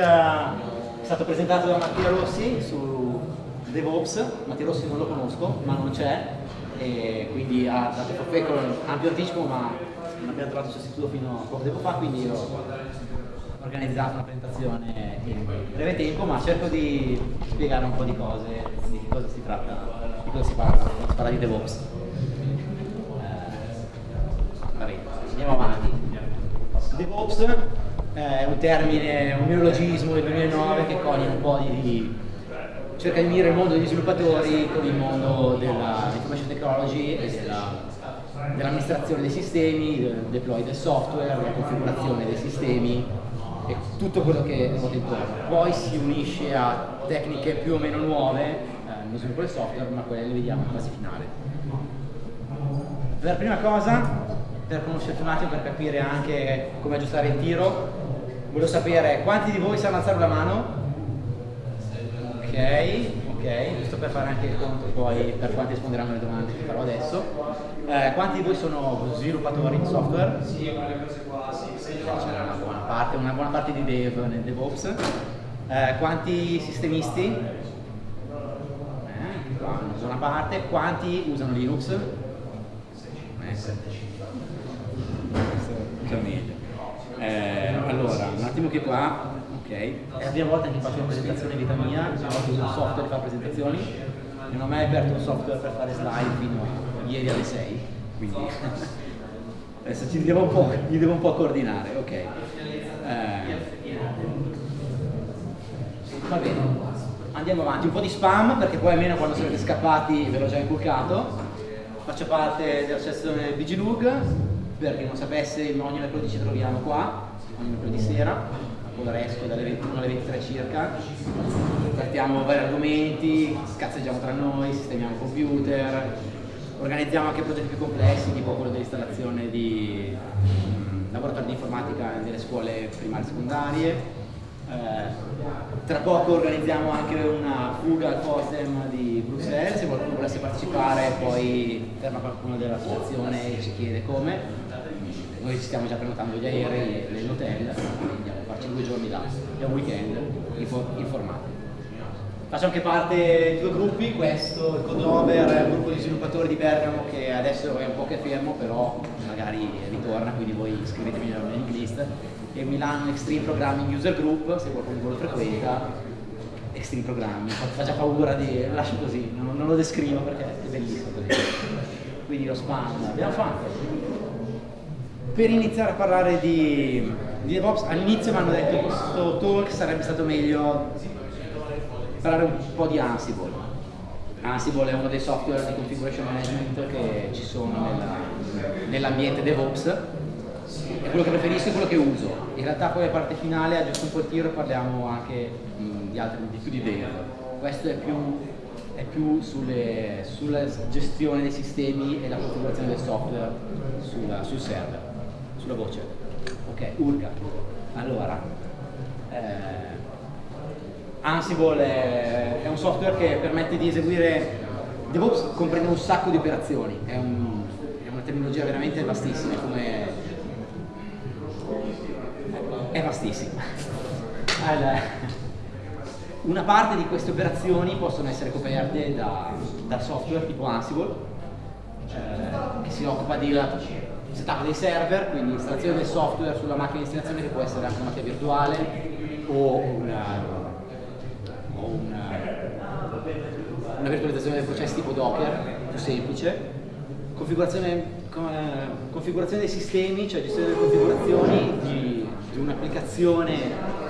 è stato presentato da Mattia Rossi su DevOps, Mattia Rossi non lo conosco, ma non c'è, e quindi ha dato con ampio anticipo, ma non abbiamo trovato il sostituto fino a poco tempo fa, quindi ho organizzato una presentazione in breve tempo, ma cerco di spiegare un po' di cose, di che cosa si tratta, di cosa si parla, si parla di DevOps. Eh, va bene, andiamo avanti. DevOps è un termine, un neologismo del 2009 che coglie un po' di, cerca di unire il mondo degli sviluppatori con il mondo dell'information technology e dell'amministrazione dei sistemi, del deploy del software, della configurazione dei sistemi e tutto quello che ruota intorno. Poi si unisce a tecniche più o meno nuove eh, nello sviluppo del software, ma quelle le vediamo in fase finale. Per prima cosa, per conoscerti un attimo, per capire anche come aggiustare il tiro, volevo sapere quanti di voi sanno alzare la mano? Ok, ok, giusto per fare anche il conto poi per quanti risponderanno alle domande che farò adesso. Eh, quanti di voi sono sviluppatori di software? Sì, quelle cose qua, sì, c'era una buona parte, una buona parte di dev nel DevOps. Eh, quanti sistemisti? Eh, qua una buona parte. Quanti usano Linux? Eh, già meglio. Eh, attimo che qua, ok. È la prima volta che faccio una presentazione in vita mia, prima volta uso un software per fare presentazioni non ho mai aperto un software per fare slide fino a ieri alle 6, quindi adesso ci devo un po', gli devo un po' coordinare, ok. Eh, va bene, andiamo avanti, un po' di spam perché poi almeno quando sarete scappati ve l'ho già inculcato. Faccio parte dell'associazione Vigilug, per chi non sapesse ogni mercoledì ci troviamo qua, mercoledì sera, ancora esco dalle 21 alle 23 circa, trattiamo vari argomenti, scazzeggiamo tra noi, sistemiamo computer, organizziamo anche progetti più complessi, tipo quello dell'installazione di um, laboratori di informatica nelle scuole primarie e secondarie. Eh, tra poco organizziamo anche una fuga al FOSDEM di Bruxelles, se qualcuno volesse partecipare poi ferma qualcuno dell'associazione e ci chiede come. Noi ci stiamo già prenotando gli aerei e l'hotel, andiamo a farci due giorni è un weekend informati. Faccio anche parte di due gruppi, questo, il Codover, un gruppo di sviluppatori di Bergamo che adesso è un po' che fermo, però magari ritorna, quindi voi iscrivetevi nella mailing list. E Milano Extreme Programming User Group, se qualcuno lo frequenta, Extreme Programming, fa già paura di... lascio così, non, non lo descrivo perché è bellissimo così. Quindi lo spam l'abbiamo fatto. Per iniziare a parlare di, di DevOps, all'inizio mi hanno detto che questo talk sarebbe stato meglio parlare un po' di Ansible. Ansible è uno dei software di configuration management che ci sono nell'ambiente nell DevOps. È quello che preferisco e quello che uso. In realtà poi la parte finale, aggiusto un po' il tiro, parliamo anche mh, di altri, di più di Dev. Questo è più, è più sulle, sulla gestione dei sistemi e la configurazione del software sulla, sul server, sulla voce. Ok, Urga. Allora, eh, Ansible è, è, un software che permette di eseguire DevOps comprende un sacco di operazioni, è, un, è una terminologia veramente vastissima, come è vastissima. Allora, una parte di queste operazioni possono essere coperte da, da software tipo Ansible, eh, che si occupa di setup dei server, quindi installazione del software sulla macchina di installazione che può essere anche una macchina virtuale o una una, una virtualizzazione dei processi tipo Docker, più semplice, configurazione, configurazione dei sistemi, cioè gestione delle configurazioni di, di un'applicazione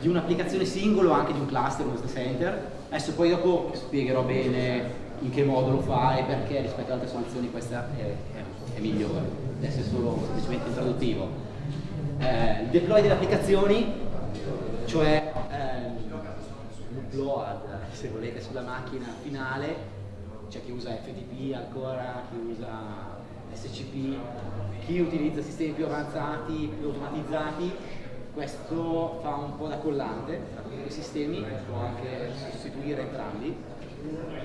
di un'applicazione singolo anche di un cluster, un center. Adesso poi dopo spiegherò bene in che modo lo fa e perché rispetto ad altre soluzioni questa è, è, migliore. Adesso è solo semplicemente introduttivo. Eh, il deploy delle applicazioni, cioè upload, se volete, sulla macchina finale, c'è chi usa FTP ancora, chi usa SCP, chi utilizza sistemi più avanzati, più automatizzati, questo fa un po' da collante tra tutti i sistemi, può anche sostituire entrambi.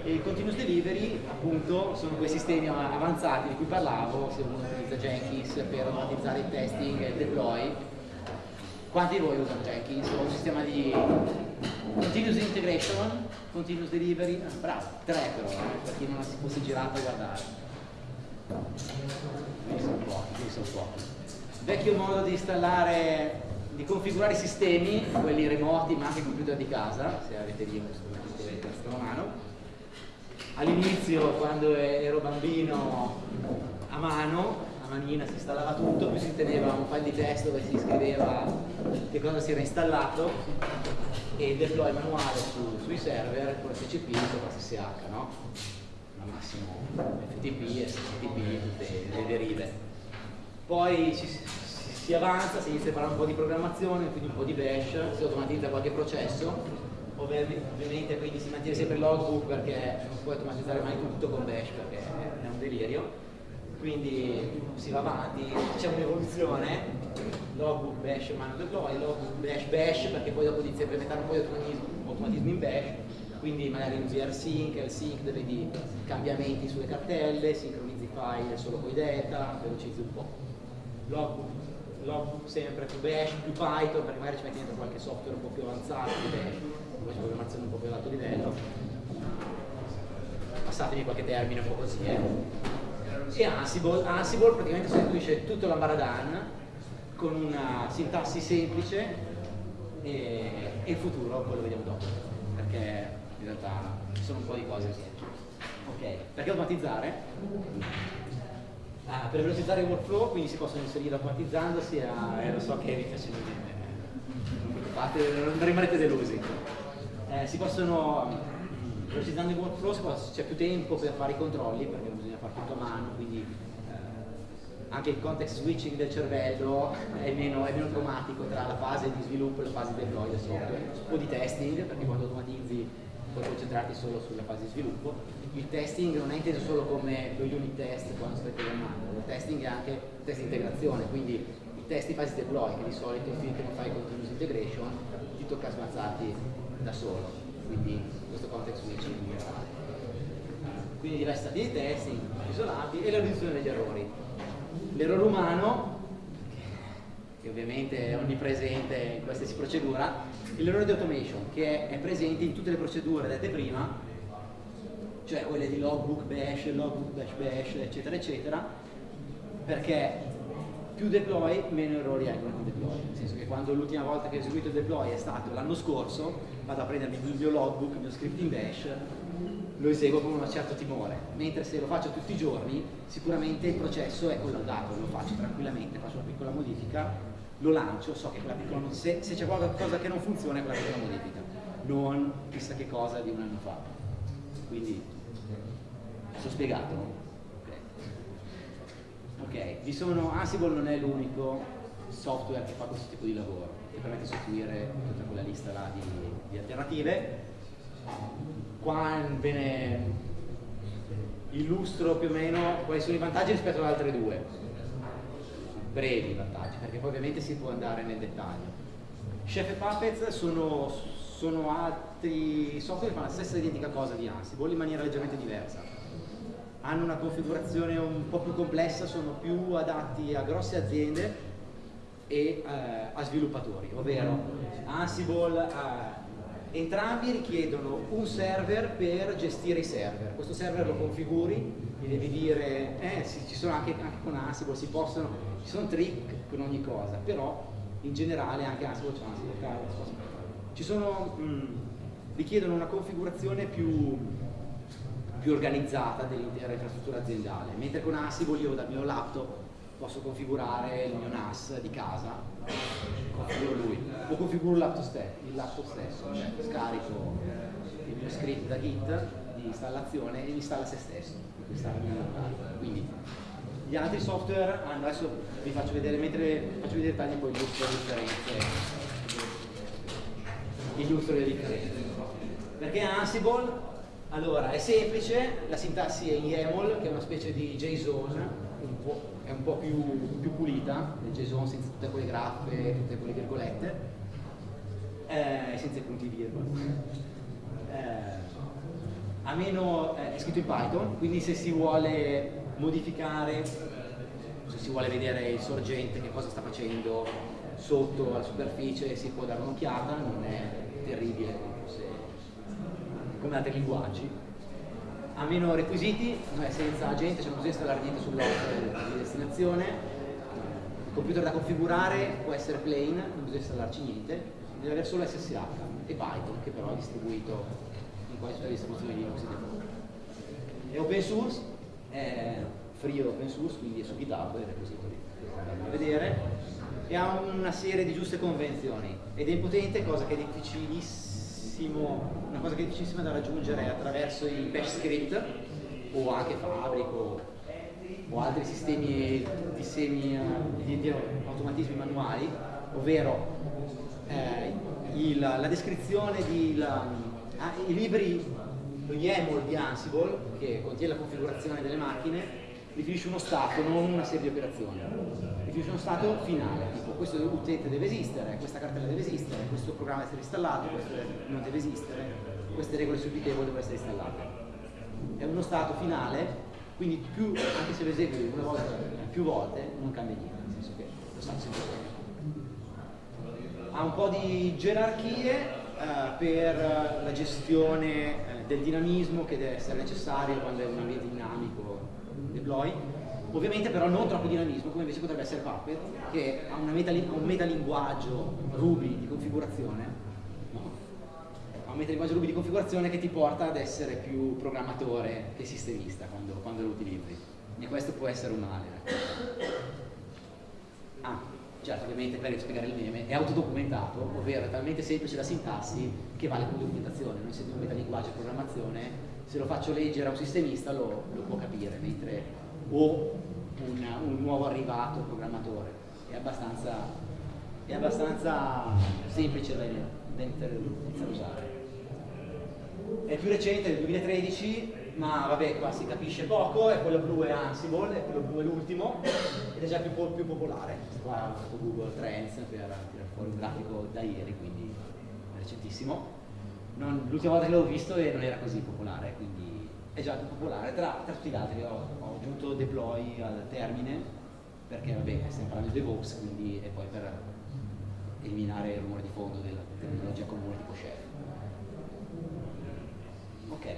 E il continuous delivery appunto sono quei sistemi avanzati di cui parlavo, se uno utilizza Jenkins per automatizzare il testing e il deploy, Quanti di voi usano Jenkins o un sistema di continuous integration, continuous delivery? Ah, bravo, tre però, eh, per chi non si fosse girato a guardare. Quindi sono pochi, quindi sono pochi. Vecchio modo di installare, di configurare i sistemi, quelli remoti ma anche computer di casa, se avete lì uno strumento a mano. All'inizio, quando ero bambino, a mano manina si installava tutto, poi si teneva un file di testo dove si scriveva che cosa si era installato e il deploy manuale su, sui server con SCP sopra SSH, no? Al massimo FTP, SCTP, tutte le derive. Poi si, si avanza, si inizia a fare un po' di programmazione, quindi un po' di bash, si automatizza qualche processo ovviamente quindi si mantiene sempre il logbook perché non puoi automatizzare mai tutto con bash perché è un delirio. Quindi si va avanti, c'è un'evoluzione, logbook bash mano deploy, logbook bash bash perché poi dopo inizi a implementare un po' di automatismo, in bash, quindi magari usi rsync, lsync, vedi cambiamenti sulle cartelle, sincronizzi i file solo con i data, velocizzi un po'. Logbook, logbook sempre più bash, più Python, perché magari ci metti dentro qualche software un po' più avanzato di bash, c'è programmazione un po' più ad alto livello. Passatemi qualche termine un po' così, eh e Ansible, Ansible praticamente sostituisce tutto l'ambaradan con una sintassi semplice e, e, il futuro poi lo vediamo dopo perché in realtà ci sono un po' di cose ok, perché automatizzare? Ah, per velocizzare il workflow quindi si possono inserire automatizzandosi a, eh, lo so che vi piace non rimarrete delusi eh, si possono velocizzando il workflow c'è più tempo per fare i controlli perché bisogna fare tutto a mano, quindi eh, anche il context switching del cervello è meno, è meno, automatico tra la fase di sviluppo e la fase di deploy del software, po' di testing perché quando automatizzi puoi concentrarti solo sulla fase di sviluppo. Il testing non è inteso solo come lo unit test quando stai programmando, il testing è anche test di integrazione, quindi i test di fase di deploy che di solito finché non fai continuous integration ti tocca smazzarti da solo quindi questo context switching migliorare. Quindi diversi stati di testing isolati e la riduzione degli errori. L'errore umano, che ovviamente è onnipresente in qualsiasi procedura, e l'errore di automation, che è presente in tutte le procedure dette prima, cioè quelle di logbook bash, logbook bash bash, eccetera, eccetera, perché più deploy, meno errori hai con il deploy. Nel senso che quando l'ultima volta che ho eseguito il deploy è stato l'anno scorso, vado a prendermi il mio logbook, il mio script in bash, lo eseguo con un certo timore. Mentre se lo faccio tutti i giorni, sicuramente il processo è collaudato, lo faccio tranquillamente, faccio una piccola modifica, lo lancio, so che quella piccola se, se c'è qualcosa che non funziona è quella piccola modifica, non chissà che cosa di un anno fa. Quindi, sono spiegato? Ok, vi sono, Ansible non è l'unico software che fa questo tipo di lavoro, che permette di sostituire tutta quella lista là di, di alternative. Qua ve ne illustro più o meno quali sono i vantaggi rispetto ad altre due. Brevi vantaggi, perché poi ovviamente si può andare nel dettaglio. Chef e Puppets sono, sono altri software che fanno la stessa identica cosa di Ansible in maniera leggermente diversa hanno una configurazione un po' più complessa, sono più adatti a grosse aziende e eh, a sviluppatori, ovvero Ansible, eh, entrambi richiedono un server per gestire i server. Questo server lo configuri, gli devi dire, eh sì, ci sono anche, anche con Ansible, si possono, ci sono trick con ogni cosa, però in generale anche Ansible c'è Ansible, ci sono, mh, mm, richiedono una configurazione più più organizzata dell'intera infrastruttura aziendale, mentre con Ansible io dal mio laptop posso configurare il mio NAS di casa, configuro lui, o configuro il laptop, stesso, il laptop stesso cioè scarico il mio script da Git di installazione e installa se stesso. Quindi gli altri software hanno, adesso vi faccio vedere, mentre faccio vedere i dettagli poi illustro le differenze. Illustro le differenze. Perché Ansible allora, è semplice, la sintassi è in YAML, che è una specie di JSON, un è un po' più, più pulita, il JSON senza tutte quelle graffe, tutte quelle virgolette, eh, senza i punti virgola. Eh, a meno, eh, è scritto in Python, quindi se si vuole modificare, se si vuole vedere il sorgente che cosa sta facendo, sotto alla superficie si può dare un'occhiata, non è terribile come altri linguaggi. Ha meno requisiti, non senza agente, cioè non bisogna installare niente sull'host di destinazione. Il computer da configurare può essere plain, non bisogna installarci niente, deve avere solo SSH e Python, che però è distribuito in quasi tutte le distribuzioni Linux È open source, è free open source, quindi è su GitHub e repository, andarlo a vedere e ha una serie di giuste convenzioni ed è impotente, cosa che è difficilissimo, una cosa che è difficilissima da raggiungere attraverso i bash script o anche Fabric o, altri sistemi di, semi, di, di automatismi manuali, ovvero eh, il, la descrizione di la, ah, i libri, lo YAML di Ansible che contiene la configurazione delle macchine definisce uno stato, non una serie di operazioni. Definisce uno stato finale, tipo questo utente deve esistere, questa cartella deve esistere, questo programma deve essere installato, questo non deve esistere, queste regole subitevoli devono essere installate. È uno stato finale, quindi più, anche se lo esegui una volta, più volte, non cambia niente, nel senso che lo stato sempre Ha un po' di gerarchie eh, per la gestione eh, del dinamismo che deve essere necessario quando è un ambiente dinamico deploy, ovviamente però non troppo dinamismo come invece potrebbe essere Puppet che ha, meta, un metalinguaggio Ruby di configurazione no? ha un metalinguaggio Ruby di configurazione che ti porta ad essere più programmatore che sistemista quando, quando lo utilizzi. E questo può essere un male ah, certo ovviamente per spiegare il meme è autodocumentato ovvero è talmente semplice la sintassi che vale come documentazione non essendo un metalinguaggio di programmazione se lo faccio leggere a un sistemista lo, lo può capire, mentre o un, un, nuovo arrivato programmatore è abbastanza, è abbastanza semplice da, da iniziare usare. È più recente, del 2013, ma vabbè, qua si capisce poco, è quello blu è Ansible, è quello blu è l'ultimo, ed è già più, più popolare. Qua ho fatto Google Trends per tirare fuori un grafico da ieri, quindi recentissimo l'ultima volta che l'ho visto non era così popolare, quindi è già più popolare. Tra, tra tutti gli altri ho, ho, aggiunto deploy al termine, perché vabbè, stiamo parlando di DevOps, quindi e poi per eliminare il rumore di fondo della tecnologia comune tipo Chef. Ok.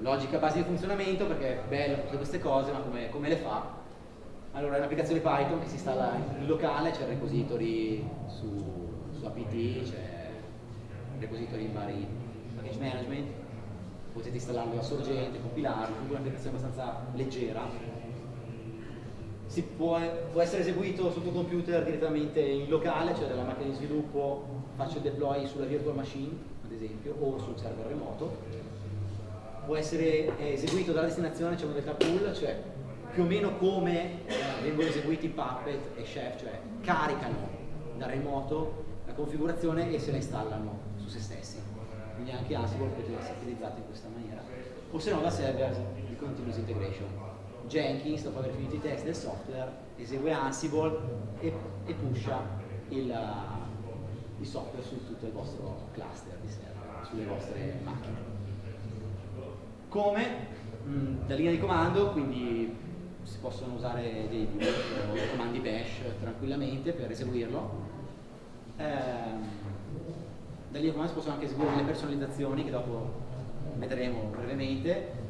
Logica base di funzionamento, perché è bello tutte queste cose, ma come, come le fa? Allora è un'applicazione Python che si installa in locale, c'è il repository su, su apt, c'è repository in vari package management, potete installarlo da sorgente, compilarlo, è un'applicazione abbastanza leggera. Può, può, essere eseguito sul tuo computer direttamente in locale, cioè dalla macchina di sviluppo faccio il deploy sulla virtual machine, ad esempio, o sul server remoto. Può essere eseguito dalla destinazione, c'è un data pool, cioè più o meno come eh, vengono eseguiti Puppet e Chef, cioè caricano da remoto la configurazione e se la installano se stessi. Quindi anche Ansible potrebbe essere utilizzato in questa maniera. O se no da server di continuous integration. Jenkins, dopo aver finito i test del software, esegue Ansible e, e pusha il, il, software su tutto il vostro cluster di server, sulle vostre macchine. Come? Mm, da linea di comando, quindi si possono usare dei comandi bash tranquillamente per eseguirlo. Eh, da lì a si possono anche eseguire le personalizzazioni che dopo vedremo brevemente.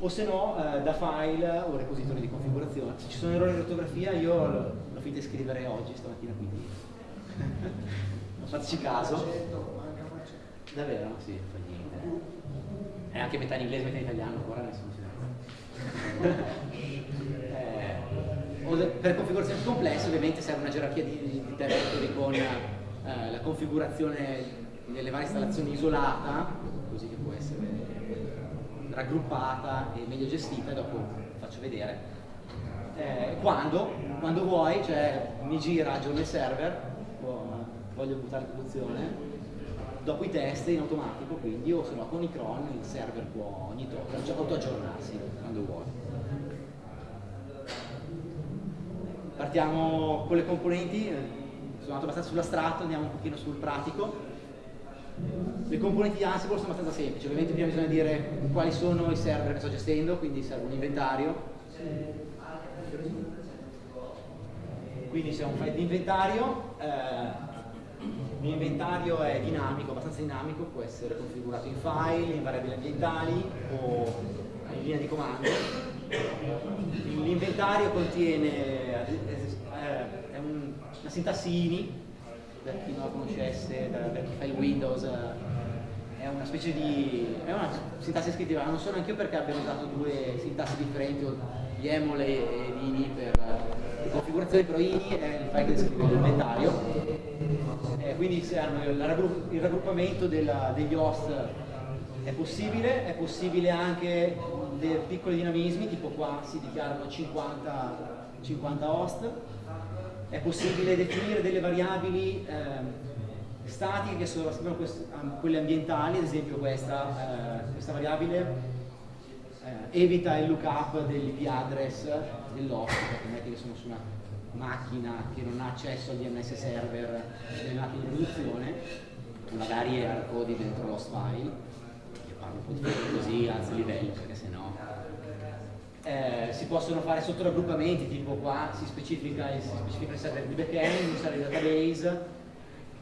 O se no eh, da file o repository di configurazione. Se ci sono errori di ortografia io l'ho finito di scrivere oggi stamattina quindi. Non fateci caso. Davvero? sì, fa niente. È anche metà in inglese metà in italiano ancora nessuno si eh, per configurazioni complesse ovviamente serve una gerarchia di, di directory con eh, la configurazione delle varie installazioni isolata, così che può essere raggruppata e meglio gestita, dopo faccio vedere. Eh, quando, quando vuoi, cioè mi gira, aggiorno il server, voglio buttare in produzione, dopo i test in automatico, quindi o se no con i cron il server può ogni tot auto-aggiornarsi quando vuoi. Partiamo con le componenti, sono andato abbastanza sull'astratto, andiamo un pochino sul pratico. Le componenti di Ansible sono abbastanza semplici, ovviamente prima bisogna dire quali sono i server che sto gestendo, quindi serve un inventario. Qui quindi c'è un file di inventario, eh, l'inventario è dinamico, abbastanza dinamico, può essere configurato in file, in variabili ambientali o in linea di comando. L'inventario contiene eh, è un, una sintassi INI, per chi non la conoscesse, per chi fa il Windows, è una specie di... è una sintassi scrittiva, non so neanche io perché abbiamo usato due sintassi differenti, YAML e INI per le configurazioni, però INI è il file che descrive l'inventario, eh, quindi il raggruppamento della, degli host è possibile, è possibile anche dei piccoli dinamismi, tipo qua si dichiarano 50, 50 host, è possibile definire delle variabili eh, statiche che sono quelle ambientali, ad esempio questa, eh, questa variabile eh, evita il lookup dell'IP address dell'host, perché metti che sono su una macchina che non ha accesso al DNS server delle di produzione, magari è codi dentro l'host file, io parlo un po' di così, alzo il livello perché sennò eh, si possono fare sottoraggruppamenti, tipo qua si specifica, si specifica il server di backend, un server database,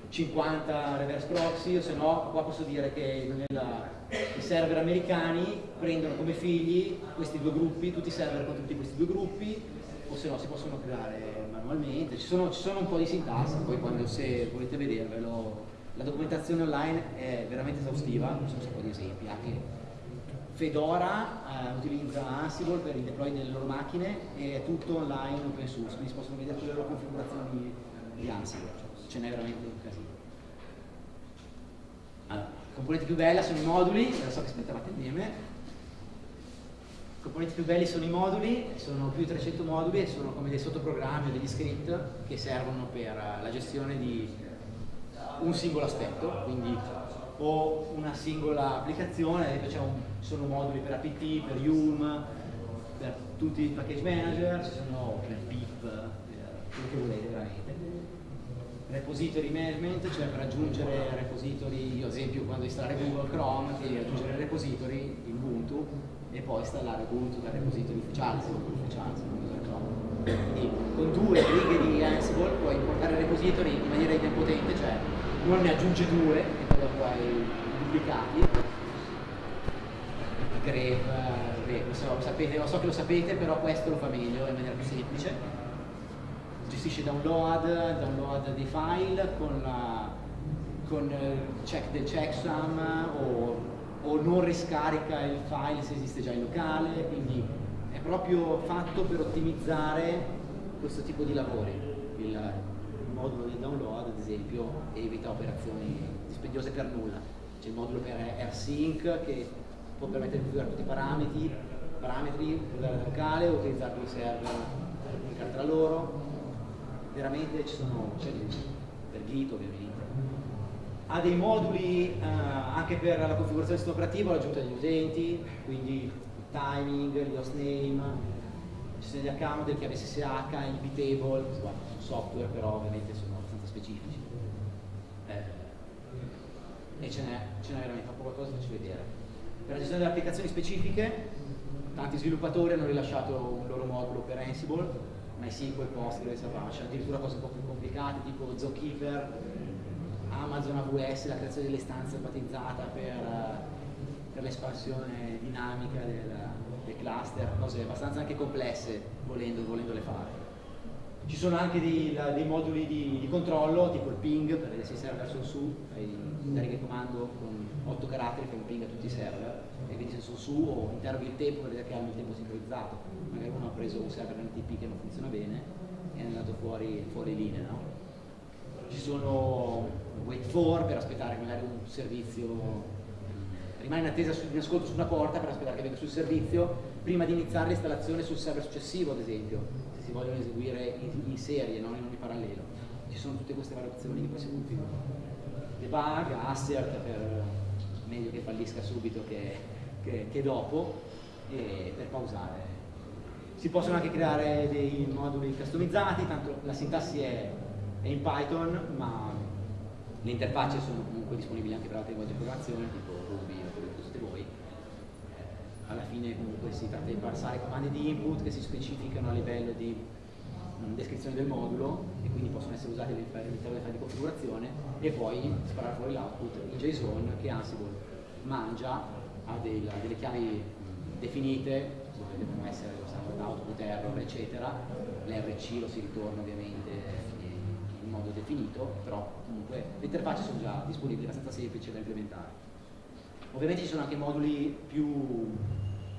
50 reverse proxy, o se no qua posso dire che nella, i server americani prendono come figli questi due gruppi, tutti i server con tutti questi due gruppi, o se no si possono creare manualmente, ci sono, ci sono un po' di sintassi, poi quando se volete vedervelo, la documentazione online è veramente esaustiva, ci sono un sacco di esempi, anche Fedora eh, utilizza Ansible per il deploy delle loro macchine e è tutto online open source, quindi si possono vedere tutte le loro configurazioni di Ansible, cioè, ce n'è veramente un casino. Allora, componenti più bella sono i moduli, so che aspettavate insieme. I componenti più belli sono i moduli, sono più di 300 moduli e sono come dei sottoprogrammi o degli script che servono per la gestione di un singolo aspetto, quindi o una singola applicazione, ci sono moduli per apt, per Yum, per tutti i package manager, ci sono per pip, per quello che volete veramente repository management, cioè per aggiungere repository, io ad esempio quando installare Google Chrome, devi aggiungere repository in Ubuntu e poi installare Ubuntu dal repository ufficiale, se ufficiale, se Chrome. Quindi con due righe di Ansible puoi importare repository in maniera idempotente, cioè uno ne aggiunge due e poi dopo hai duplicati. Grep, beh, so, sapete, lo so che lo sapete, però questo lo fa meglio in maniera più semplice gestisce download, download dei file con, con check del checksum o, o, non riscarica il file se esiste già in locale, quindi è proprio fatto per ottimizzare questo tipo di lavori. Il, il modulo del download, ad esempio, evita operazioni dispendiose per nulla. C'è il modulo per AirSync che può permettere di configurare tutti i parametri, parametri usare locale, utilizzare due server comunicare tra loro, veramente ci sono, c'è per Git ovviamente. Ha dei moduli eh, anche per la configurazione del sistema operativo, l'aggiunta degli utenti, quindi il timing, host name, ci sono gli account del chiave SSH, il bitable, sono software però ovviamente sono specifici. Eh, e ce n'è, veramente poco qualcosa farci vedere. Per la gestione delle applicazioni specifiche, tanti sviluppatori hanno rilasciato un loro modulo per Ansible, MySQL, Postgres, Apache, addirittura cose un po' più complicate tipo Zookeeper, Amazon AWS, la creazione delle stanze automatizzata per, per l'espansione dinamica del, del, cluster, cose abbastanza anche complesse volendo, volendole fare. Ci sono anche dei, dei moduli di, di, controllo, tipo il ping, per vedere se i server sono su, fai una riga di comando con 8 caratteri, fai un ping a tutti i server e vedi se sono su o interroghi il tempo per vedere che hanno il tempo sincronizzato. Magari uno ha preso un server NTP che non funziona bene e è andato fuori, fuori linea. No? Ci sono wait for per aspettare magari un servizio rimane in attesa in ascolto su una porta per aspettare che venga sul servizio prima di iniziare l'installazione sul server successivo ad esempio vogliono eseguire in, in serie, non in ogni parallelo. Ci sono tutte queste variazioni che poi si configurano. Debug, assert per meglio che fallisca subito che, che, che dopo e per pausare. Si possono anche creare dei moduli customizzati, tanto la sintassi è, è in Python, ma le interfacce sono comunque disponibili anche per altre linguaggi di programmazione, tipo Ruby o quello che usate voi. Eh, alla fine comunque si tratta di parsare comandi di input che si specificano a livello di descrizione del modulo e quindi possono essere usati all'interno della file di configurazione e poi sparare fuori l'output in JSON che Ansible mangia ha dei, delle chiavi definite dove devono essere l'output error eccetera. l'RC lo si ritorna ovviamente in modo definito però comunque le interfacce sono già disponibili abbastanza semplici da implementare ovviamente ci sono anche moduli più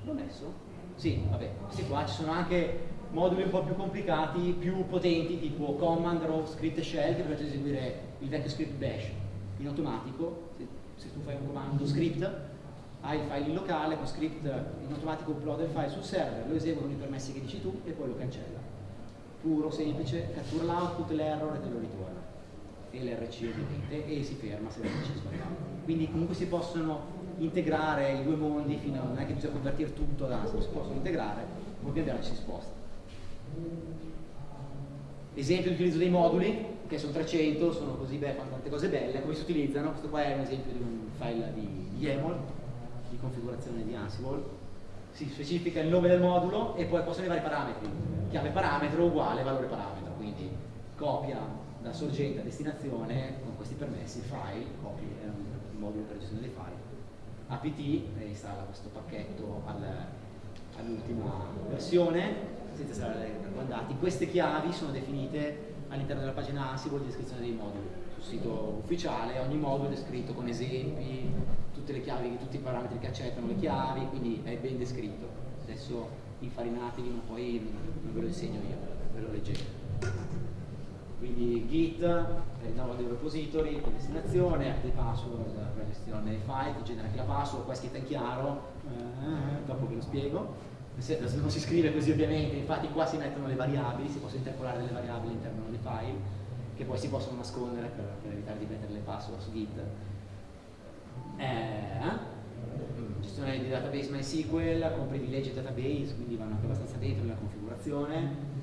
l'ho messo? sì, vabbè, questi qua ci sono anche moduli un po' più complicati, più potenti, tipo command, row, script e shell, che di eseguire il vecchio script bash in automatico. Se, se, tu fai un comando script, hai il file in locale, con script in automatico upload il file sul server, lo esegue con i permessi che dici tu e poi lo cancella. Puro, semplice, cattura l'output, l'error e te lo ritorna. E l'RC ovviamente, e si ferma se l'RC sbagliato. Quindi comunque si possono integrare i due mondi fino a non è che bisogna convertire tutto ad ASM, si possono integrare, poi pian piano si sposta. Esempio di utilizzo dei moduli, che sono 300, sono così beh, fanno tante cose belle, come si utilizzano? Questo qua è un esempio di un file di YAML, di configurazione di Ansible, si specifica il nome del modulo e poi possono i parametri, chiave parametro uguale valore parametro, quindi copia da sorgente a destinazione con questi permessi, file, copia, è un modulo per gestione dei file, apt e installa questo pacchetto al, all'ultima versione senza stare raccontati. Queste chiavi sono definite all'interno della pagina Ansible di descrizione dei moduli. Sul sito ufficiale ogni modulo è descritto con esempi, tutte le chiavi, tutti i parametri che accettano le chiavi, quindi è ben descritto. Adesso infarinatevi, ma poi non ve lo insegno io, ve lo leggete. Quindi Git è il nome del repository con destinazione, add password per la gestione dei file, ti genera anche la password, qua è scritta in chiaro, eh, dopo ve lo spiego. Non si scrive così ovviamente, infatti qua si mettono le variabili, si possono interpolare delle variabili all'interno dei file che poi si possono nascondere per, per evitare di mettere le password su Git. Eh, gestione di database MySQL con privilegi database, quindi vanno anche abbastanza dentro nella configurazione,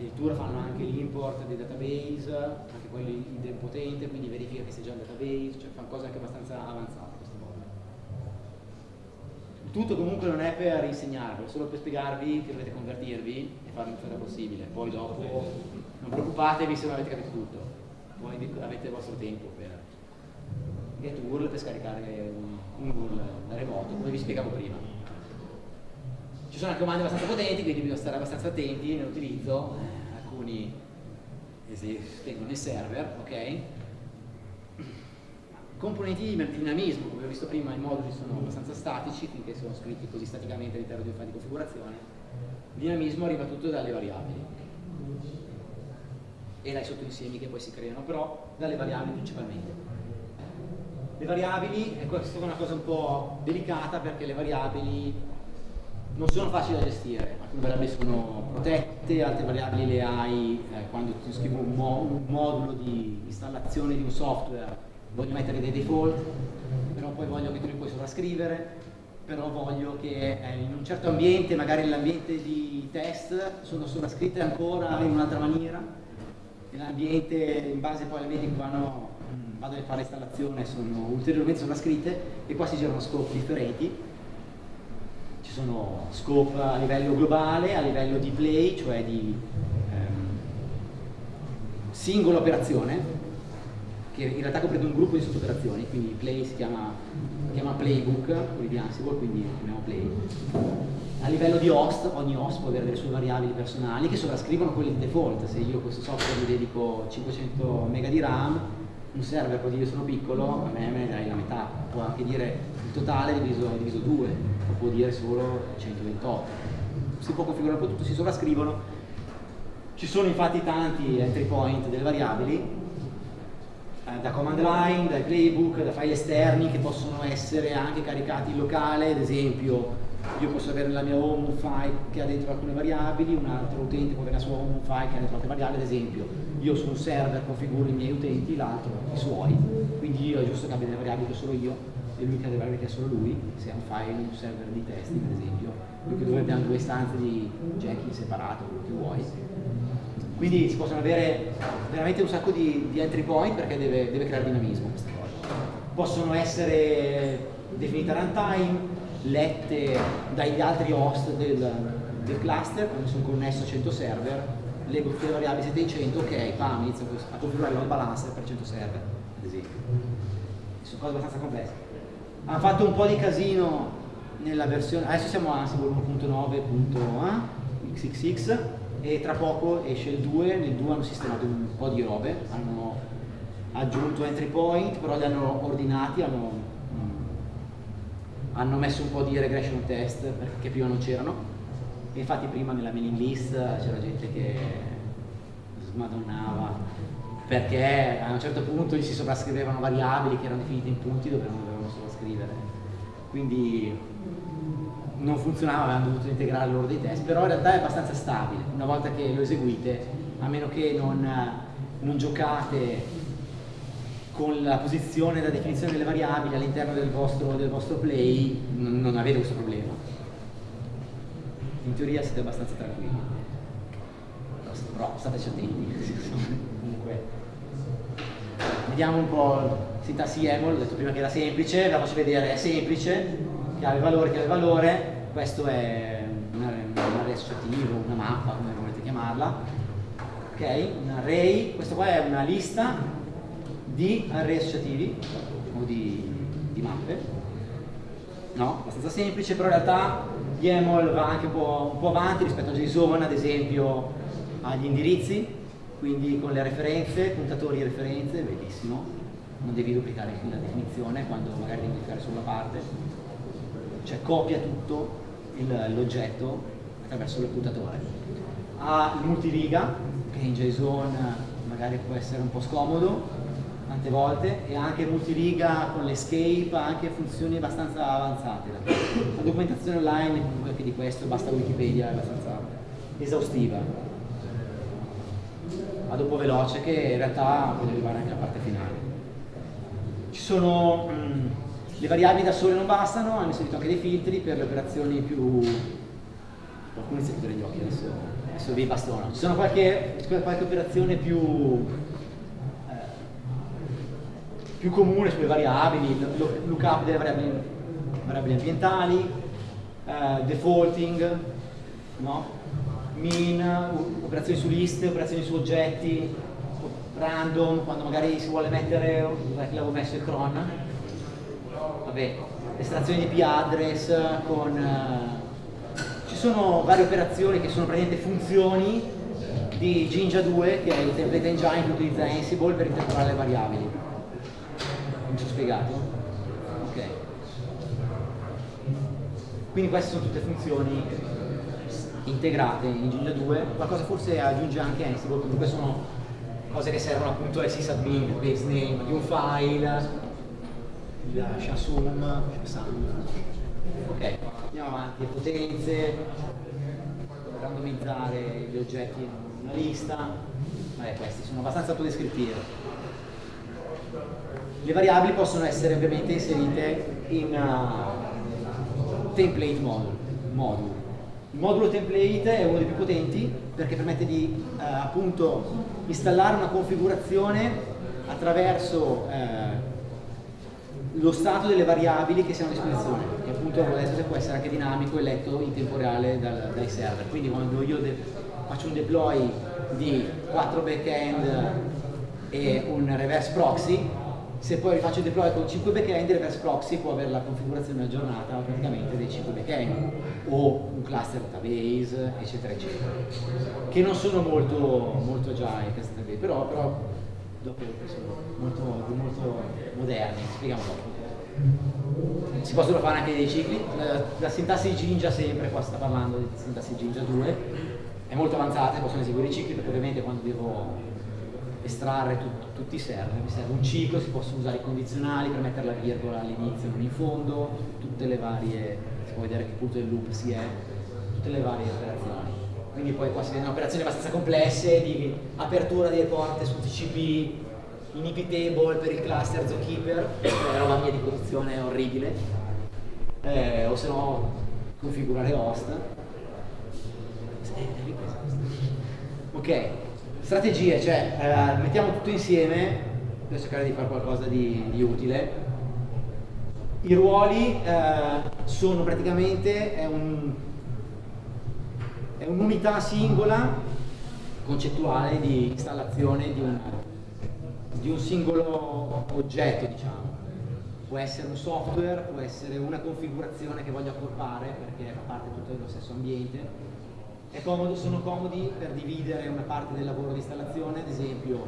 addirittura fanno anche l'import dei database, anche quello idempotente, quindi verifica che sia già un database, cioè fanno cose anche abbastanza avanzate tutto comunque non è per insegnarvi, è solo per spiegarvi che dovete convertirvi e farlo il più possibile. Poi dopo non preoccupatevi se non avete capito tutto, poi avete il vostro tempo per get URL per scaricare un, un URL da remoto, come vi spiegavo prima. Ci sono anche comandi abbastanza potenti, quindi bisogna stare abbastanza attenti nell'utilizzo, eh, alcuni esistono nel server, ok? Componenti di dinamismo, come ho visto prima i moduli sono abbastanza statici finché sono scritti così staticamente all'interno di un file di configurazione. Dinamismo arriva tutto dalle variabili e dai sottoinsiemi che poi si creano, però dalle variabili principalmente. Le variabili, e questa è una cosa un po' delicata perché le variabili non sono facili da gestire, alcune variabili sono protette, altre variabili le hai eh, quando ti scrivo un, mo un modulo di installazione di un software voglio mettere dei default, però poi voglio che tu li puoi sovrascrivere, però voglio che eh, in un certo ambiente, magari nell'ambiente di test, sono sovrascritte ancora in un'altra maniera, nell'ambiente in base poi alle medie che vanno, mm, vado a fare installazione sono ulteriormente sovrascritte e qua si girano scope differenti. Ci sono scope a livello globale, a livello di play, cioè di ehm, singola operazione, che in realtà comprende un gruppo di sottooperazioni, quindi Play si chiama, si chiama Playbook, quelli di Ansible, quindi chiamiamo Play. A livello di host, ogni host può avere le sue variabili personali che sovrascrivono quelle di default. Se io questo software gli dedico 500 MB di RAM, un server così io sono piccolo, a me me ne dai la metà, può anche dire totale diviso, diviso 2, o può dire solo 128. Si può configurare un po' tutto, si sovrascrivono. Ci sono infatti tanti entry point delle variabili eh, da command line, dai playbook, da file esterni che possono essere anche caricati in locale, ad esempio io posso avere nella mia home file che ha dentro alcune variabili, un altro utente può avere la sua home file che ha dentro altre variabili, ad esempio io su un server configuro i miei utenti, l'altro i suoi, quindi io è giusto che abbia delle variabili che solo io e ha delle variabili che ha solo lui, se ha un file, un server di testing ad esempio, che dovrebbe avere due istanze di Jenkins separato, quello che vuoi, quindi si possono avere veramente un sacco di, di entry point perché deve, deve, creare dinamismo questa cosa. Possono essere definite runtime, lette dagli altri host del, del cluster, quando sono connesso a 100 server, leggo tutte le variabili 700, ok, pam, inizio a configurare il balancer per 100 server, ad esempio. Sono cose abbastanza complesse. Hanno fatto un po' di casino nella versione, adesso siamo a Ansible 1.9.xxx e tra poco esce il 2, nel 2 hanno sistemato un po' di robe, hanno aggiunto entry point, però li hanno ordinati, hanno, mm, hanno messo un po' di regression test perché prima non c'erano. Infatti prima nella mailing list c'era gente che smadonnava perché a un certo punto gli si sovrascrivevano variabili che erano definite in punti dove non sovrascrivere quindi non funzionava, avevano dovuto integrare loro dei test però in realtà è abbastanza stabile. Una volta che lo eseguite a meno che non, non giocate con la posizione e la definizione delle variabili all'interno del del vostro play non avete questo problema. In teoria siete abbastanza tranquilli. Però stateci attenti. Comunque vediamo un po' sintassi YAML, ho detto prima che era semplice, ve la faccio vedere, è semplice, chiave valore, chiave valore, questo è un array associativo, una mappa, come volete chiamarla, ok? Un array, questo qua è una lista di array associativi o di, di mappe, no? Abbastanza semplice, però in realtà YAML va anche un po', un po', avanti rispetto a JSON, ad esempio agli indirizzi, quindi con le referenze, puntatori e referenze, bellissimo, non devi duplicare la definizione quando magari devi duplicare solo la parte, cioè copia tutto l'oggetto attraverso il puntatore. Ha il multiriga, che in JSON magari può essere un po' scomodo, tante volte e anche multiriga con l'escape ha anche funzioni abbastanza avanzate. La documentazione online comunque anche di questo basta Wikipedia è abbastanza esaustiva. Vado un po' veloce che in realtà voglio arrivare anche alla parte finale sono mm, le variabili da sole non bastano hanno inserito anche dei filtri per le operazioni più qualcuno inizia a chiudere gli occhi adesso, adesso vi bastono ci sono qualche, qualche operazione più più comune sulle variabili, lookup delle variabili, variabili ambientali, uh, defaulting, no? min, operazioni su liste, operazioni su oggetti, random, quando magari si vuole mettere, dov'è l'avevo messo il cron? Vabbè, estrazione di p-address con... Uh, ci sono varie operazioni che sono praticamente funzioni di Jinja 2, che è il template engine che utilizza Ansible per interpolare le variabili mi sono spiegato? Ok. Quindi queste sono tutte funzioni integrate in Ginger 2, qualcosa forse aggiunge anche Ansible, comunque sono cose che servono appunto al sysadmin, il base name di un file, il shasum. Ok, andiamo avanti, le potenze, randomizzare gli oggetti in una lista, vabbè questi sono abbastanza autodescrittivi le variabili possono essere ovviamente inserite in uh, template module, module. Il modulo template è uno dei più potenti perché permette di uh, appunto installare una configurazione attraverso uh, lo stato delle variabili che siano a disposizione. Che appunto adesso può essere anche dinamico e letto in tempo reale dal, dai server. Quindi quando io faccio un deploy di 4 backend e un reverse proxy se poi rifaccio il deploy con 5 backend, reverse proxy può avere la configurazione aggiornata praticamente dei 5 backend o un cluster database, eccetera, eccetera, che non sono molto, molto già in cluster database, però, però dopo sono molto, molto moderni, spieghiamo dopo. Si possono fare anche dei cicli, la, la sintassi Jinja sempre, qua sta parlando di sintassi Jinja 2, è molto avanzata, possono eseguire i cicli perché ovviamente quando devo estrarre tut, tutti i server, mi serve un ciclo, si possono usare i condizionali per mettere la virgola all'inizio e non in fondo, tutte le varie, si può vedere che punto del loop si è, tutte le varie operazioni. Quindi poi qua si vedono operazioni abbastanza complesse di apertura delle porte su TCP, in IP table per il cluster Zookeeper, è roba mia di posizione orribile, eh, o se no configurare host. Ok, strategie, cioè eh, mettiamo tutto insieme per cercare di fare qualcosa di, di utile. I ruoli eh, sono praticamente è un, un'unità singola concettuale di installazione di un, di un singolo oggetto, diciamo. Può essere un software, può essere una configurazione che voglio accorpare perché fa parte tutto dello stesso ambiente. Comodo, sono comodi per dividere una parte del lavoro di installazione, ad esempio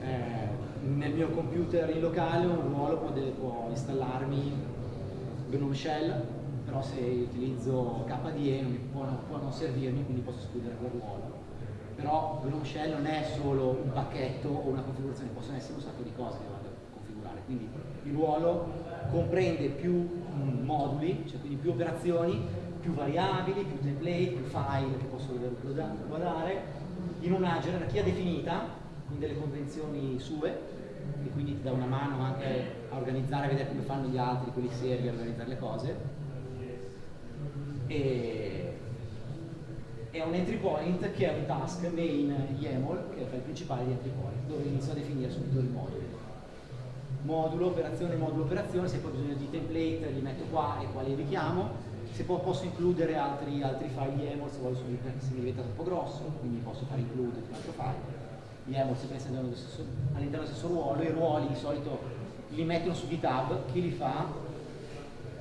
eh, nel mio computer in locale un ruolo può, può installarmi GNOME Shell, però se utilizzo KDE non può, può non servirmi, quindi posso escludere quel ruolo però GNOME Shell non è solo un pacchetto o una configurazione, possono essere un sacco di cose che vado a configurare. Quindi il ruolo comprende più mm, moduli, cioè quindi più operazioni, più variabili, più template, più file che posso guardare, in una gerarchia definita, con delle convenzioni sue, e quindi ti dà una mano anche a organizzare, a vedere come fanno gli altri, quelli seri, a organizzare le cose. E è un entry point che è un task main YAML, che è il principale di entry point, dove inizio a definire subito il modulo. Modulo, operazione, modulo, operazione, se poi ho bisogno di template li metto qua e qua li richiamo, se posso includere altri, altri file YAML se, voglio, se mi diventa troppo grosso, quindi posso fare include un altro file. YAML si pensa all'interno dello stesso ruolo, i ruoli di solito li mettono su GitHub, chi li fa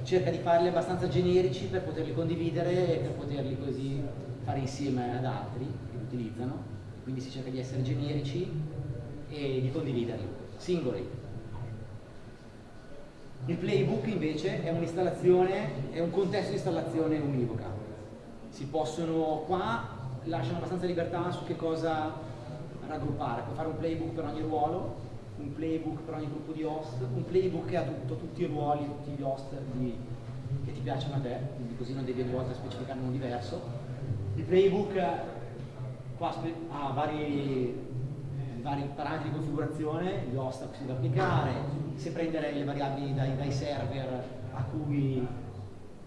cerca di farli abbastanza generici per poterli condividere e per poterli così fare insieme ad altri che li utilizzano, quindi si cerca di essere generici e di condividerli, singoli. Il playbook invece è un'installazione, è un contesto di installazione univoca. Si possono, qua lasciano abbastanza libertà su che cosa raggruppare, puoi fare un playbook per ogni ruolo, un playbook per ogni gruppo di host, un playbook che ha tutto, tutti i ruoli, tutti gli host di, che ti piacciono a te, quindi così non devi ogni volta specificare uno diverso il playbook qua ha vari, vari, parametri di configurazione, gli host a si deve applicare, se prendere le variabili dai, dai server a cui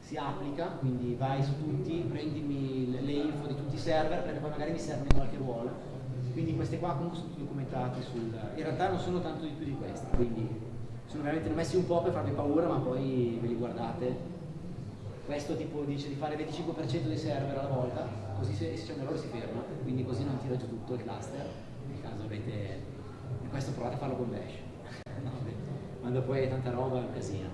si applica, quindi vai su tutti, prendimi le, le info di tutti i server perché poi magari mi in qualche ruolo. Quindi queste qua comunque sono tutti documentati sul... In realtà non sono tanto di più di questi, quindi sono veramente messi un po' per farvi paura, ma poi ve li guardate questo tipo dice di fare il 25% dei server alla volta, così se, se c'è un errore si ferma, quindi così non tira giù tutto il cluster, avete, e questo provate a farlo con Bash, quando poi hai tanta roba è un casino.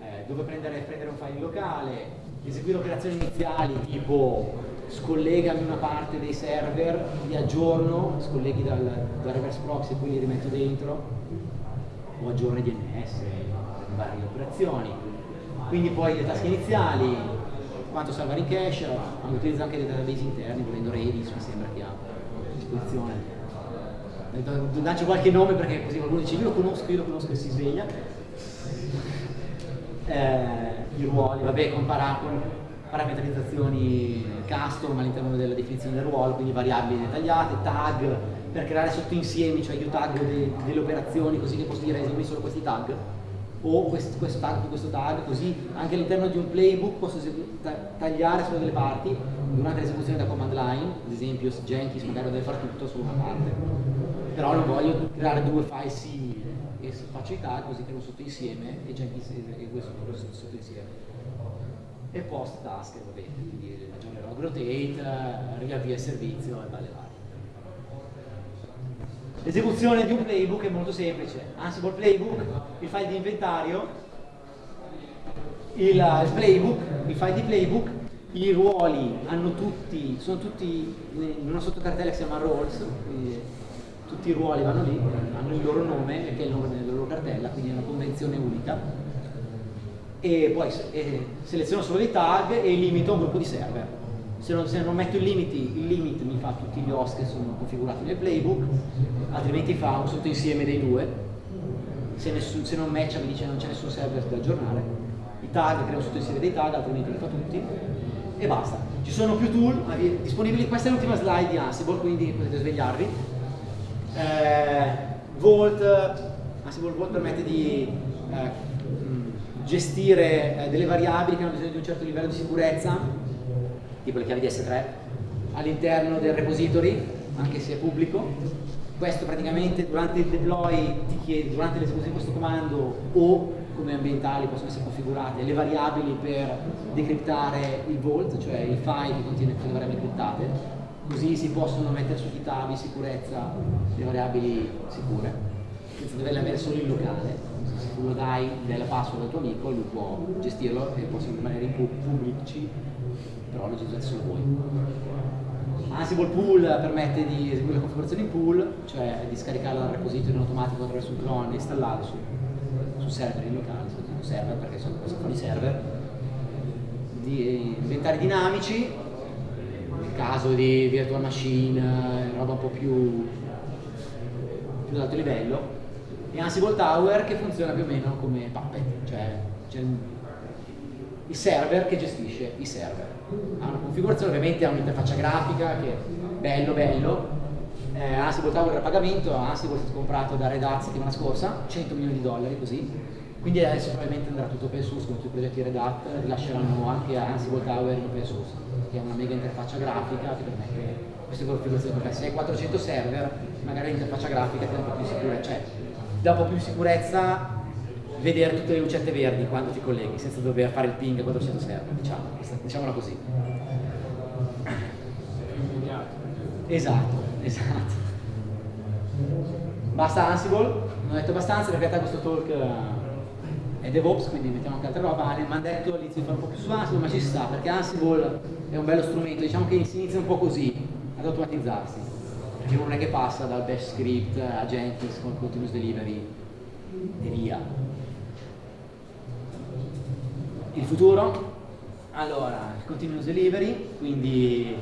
Eh, dove prendere, prendere un file locale, eseguire operazioni iniziali tipo scollegami una parte dei server, li aggiorno, scolleghi dal, dal reverse proxy e poi li rimetto dentro, o aggiorno DNS, varie operazioni quindi poi le tasche iniziali, quanto salvare in cache, utilizza anche dei database interni, volendo Redis mi sembra che ha a disposizione. Dacci qualche nome perché così qualcuno dice io lo conosco, io lo conosco e si sveglia. Eh, I ruoli, vabbè, con, para, con parametrizzazioni custom all'interno della definizione del ruolo, quindi variabili dettagliate, tag per creare sottoinsiemi, cioè io tag de, delle operazioni così che posso dire esegui solo questi tag o questo, questo tag questo tag, così anche all'interno di un playbook posso tagliare solo delle parti durante l'esecuzione da command line, ad esempio se Jenkins magari deve fare tutto su una parte, però non voglio creare due file simili e faccio i tag così che non sotto insieme e Jenkins esegue sotto, sotto insieme. E post task, va bene, quindi aggiornerò rotate, riavvia il servizio e vale varie. L'esecuzione di un playbook è molto semplice. Ansible Playbook, il file di inventario, il, il playbook, il file di playbook, i ruoli hanno tutti, sono tutti in una sottocartella che si chiama roles, tutti i ruoli vanno lì, hanno il loro nome, che è il nome della loro cartella, quindi è una convenzione unica. E poi eh, seleziono solo dei tag e limito un gruppo di server se non, se non metto i limiti, il limit mi fa tutti gli host che sono configurati nel playbook, altrimenti fa un sottoinsieme dei due. Se, nessun, se non matcha mi dice non c'è nessun server da aggiornare. I tag crea un sottoinsieme dei tag, altrimenti li fa tutti. E basta. Ci sono più tool disponibili. Questa è l'ultima slide di Ansible, quindi potete svegliarvi. Eh, Vault, Ansible Vault permette di eh, gestire eh, delle variabili che hanno bisogno di un certo livello di sicurezza tipo le chiavi di S3, all'interno del repository, anche se è pubblico. Questo praticamente durante il deploy ti chiede, durante l'esecuzione di questo comando o come ambientali possono essere configurate le variabili per decriptare il vault, cioè il file che contiene tutte le variabili criptate, così si possono mettere su GitHub in sicurezza le variabili sicure, senza doverle avere solo in locale. Se tu lo dai, dai la password al tuo amico, lui può gestirlo e possono rimanere in pubblici, però lo utilizzate solo voi. Ansible Pool permette di eseguire la configurazione in pool, cioè di scaricarla dal repository in automatico attraverso un clone e installarlo su, su server in locale, su server perché sono cose fuori server, di inventari dinamici, nel caso di virtual machine, roba un po' più, più ad alto livello, e Ansible Tower che funziona più o meno come Puppet, cioè c'è il server che gestisce i server. Ha una configurazione, ovviamente ha un'interfaccia grafica che è bello bello, eh, Ansible Tower a pagamento, Ansible è stato comprato da Red Hat settimana scorsa, 100 milioni di dollari così, quindi adesso probabilmente andrà tutto open source come tutti i progetti Red Hat, rilasceranno anche Ansible Tower in open source, che è una mega interfaccia grafica che permette queste configurazioni complesse. Se hai 400 server, magari l'interfaccia grafica ti dà un po' più sicurezza, cioè dà un po' più sicurezza vedere tutte le lucette verdi quando ti colleghi, senza dover fare il ping a 400 server, diciamo, diciamola così. Esatto, esatto. Basta Ansible, non ho detto abbastanza, perché in realtà questo talk eh, è DevOps, quindi mettiamo anche altra roba, mi hanno detto inizio a fare un po' più su Ansible, ma ci sta, perché Ansible è un bello strumento, diciamo che si inizia un po' così, ad automatizzarsi, perché non è che passa dal bash script a Jenkins con continuous delivery e via. Il futuro? Allora, continuous delivery, quindi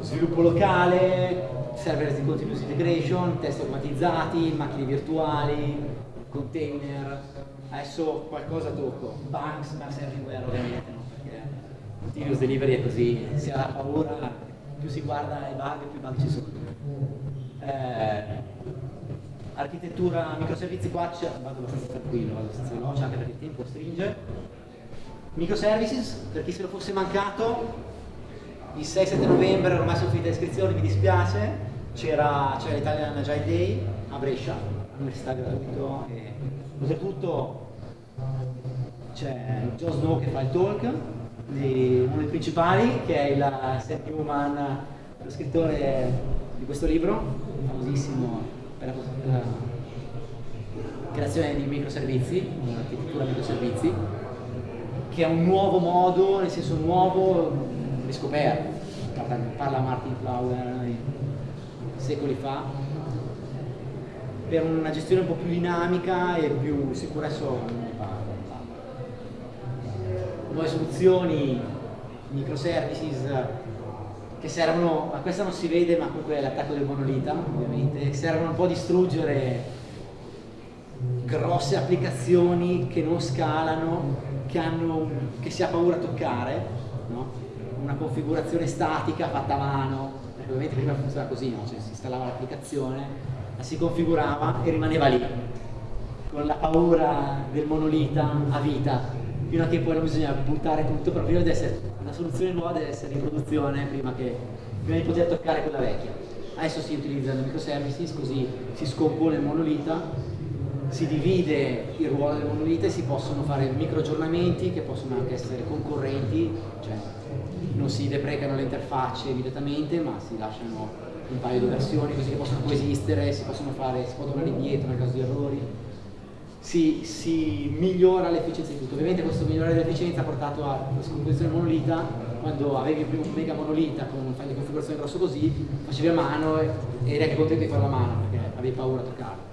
sviluppo locale, server di continuous integration, test automatizzati, macchine virtuali, container, adesso qualcosa tocco, bugs, bugs everywhere ovviamente, no? perché continuous delivery è così, si ha paura, più si guarda i bug, più bug ci sono. Eh, architettura microservizi qua vado abbastanza tranquillo, vado abbastanza veloce anche perché il tempo stringe. Microservices, per chi se lo fosse mancato, il 6-7 novembre ormai sono finite le iscrizioni, mi dispiace, c'era l'Italian Agile Day a Brescia, all'università gratuito e oltretutto c'è Joe Snow che fa il talk di uno dei principali che è il Sam Newman, lo scrittore di questo libro, famosissimo per la creazione di microservizi, un'architettura microservizi, che è un nuovo modo, nel senso nuovo, riscoperto. Parla Martin Flower secoli fa, per una gestione un po' più dinamica e più sicura adesso nuove soluzioni, microservices che servono, ma questa non si vede ma comunque è l'attacco del monolita ovviamente, servono un po' a distruggere grosse applicazioni che non scalano, che, hanno, che si ha paura a toccare, no? una configurazione statica fatta a mano, perché ovviamente prima funzionava così, no? cioè, si installava l'applicazione, la si configurava e rimaneva lì, con la paura del monolita a vita, fino a che poi non bisogna buttare tutto, però prima deve essere, la soluzione nuova deve essere in produzione prima, che, prima di poter toccare quella vecchia. Adesso si utilizzano microservices, così si scompone il monolita si divide il ruolo del monolite e si possono fare micro aggiornamenti che possono anche essere concorrenti, cioè non si deprecano le interfacce immediatamente ma si lasciano un paio di versioni così che possono coesistere, si possono fare, si può tornare indietro nel caso di errori, si, si migliora l'efficienza di tutto. Ovviamente questo migliorare l'efficienza ha portato alla scomposizione monolita, quando avevi il primo mega monolita con un file di configurazione grosso così, facevi a mano e eri anche contento di farlo a mano perché avevi paura a toccarlo.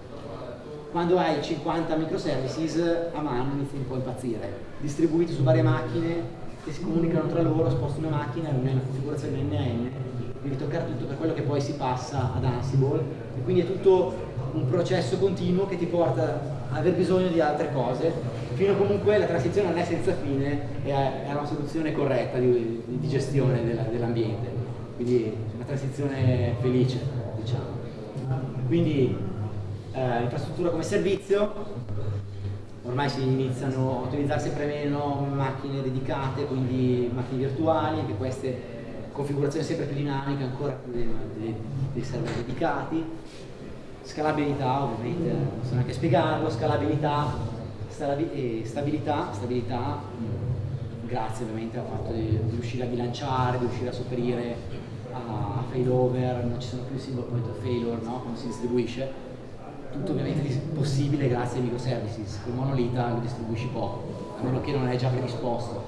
Quando hai 50 microservices a mano inizi un po' a impazzire, distribuiti su varie macchine che si comunicano tra loro, sposti una macchina, una configurazione NN, devi toccare tutto per quello che poi si passa ad Ansible. E quindi è tutto un processo continuo che ti porta ad aver bisogno di altre cose. Fino comunque la transizione non è senza fine è, una soluzione corretta di, di gestione dell'ambiente. Quindi una transizione felice diciamo. Quindi eh, infrastruttura come servizio, ormai si iniziano a utilizzare sempre meno macchine dedicate, quindi macchine virtuali, anche queste configurazioni sempre più dinamiche, ancora più dei, dei, dei server dedicati, scalabilità ovviamente, non so neanche spiegarlo, scalabilità, e stabilità, stabilità grazie ovviamente al fatto di, di riuscire a bilanciare, di riuscire a sopperire a, a failover, non ci sono più single point of failure no? quando si distribuisce, tutto ovviamente possibile grazie ai microservices, con monolita lo distribuisci poco, a meno che non è già predisposto.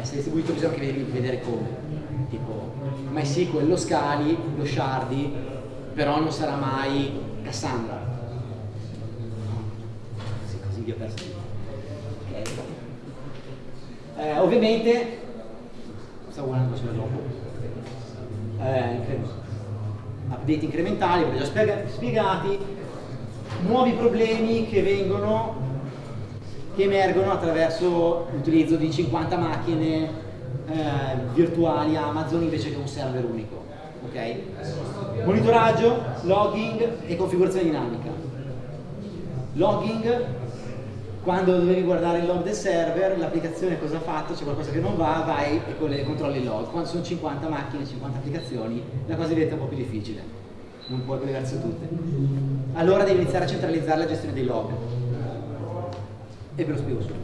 Essere distribuito bisogna anche vedere come, tipo MySQL lo scali, lo shardi, però non sarà mai Cassandra. Sì, così vi ho perso. Okay. Eh, ovviamente, stavo guardando solo dopo, eh, update incrementali, ve li ho spiegati, nuovi problemi che vengono, che emergono attraverso l'utilizzo di 50 macchine eh, virtuali Amazon invece che un server unico. Okay? Monitoraggio, logging e configurazione dinamica. Logging, quando dovevi guardare il log del server, l'applicazione cosa ha fatto, c'è qualcosa che non va, vai e controlli il log. Quando sono 50 macchine, 50 applicazioni, la cosa diventa un po' più difficile. Non puoi collegarsi a tutte. Allora devi iniziare a centralizzare la gestione dei log. E ve lo spiego subito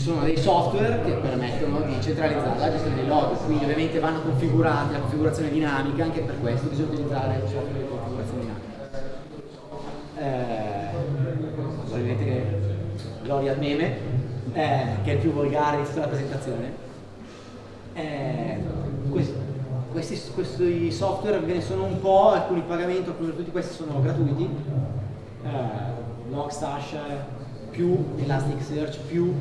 sono dei software che permettono di centralizzare la gestione dei log, quindi ovviamente vanno configurati la configurazione dinamica, anche per questo bisogna utilizzare il software di configurazione dinamica. Eh, ovviamente che gloria al meme, eh, che è il più volgare di tutta la presentazione. Eh, questi, questi, questi, software ve ne sono un po', alcuni pagamento, alcuni tutti questi sono gratuiti. Eh, Logstash più Elasticsearch più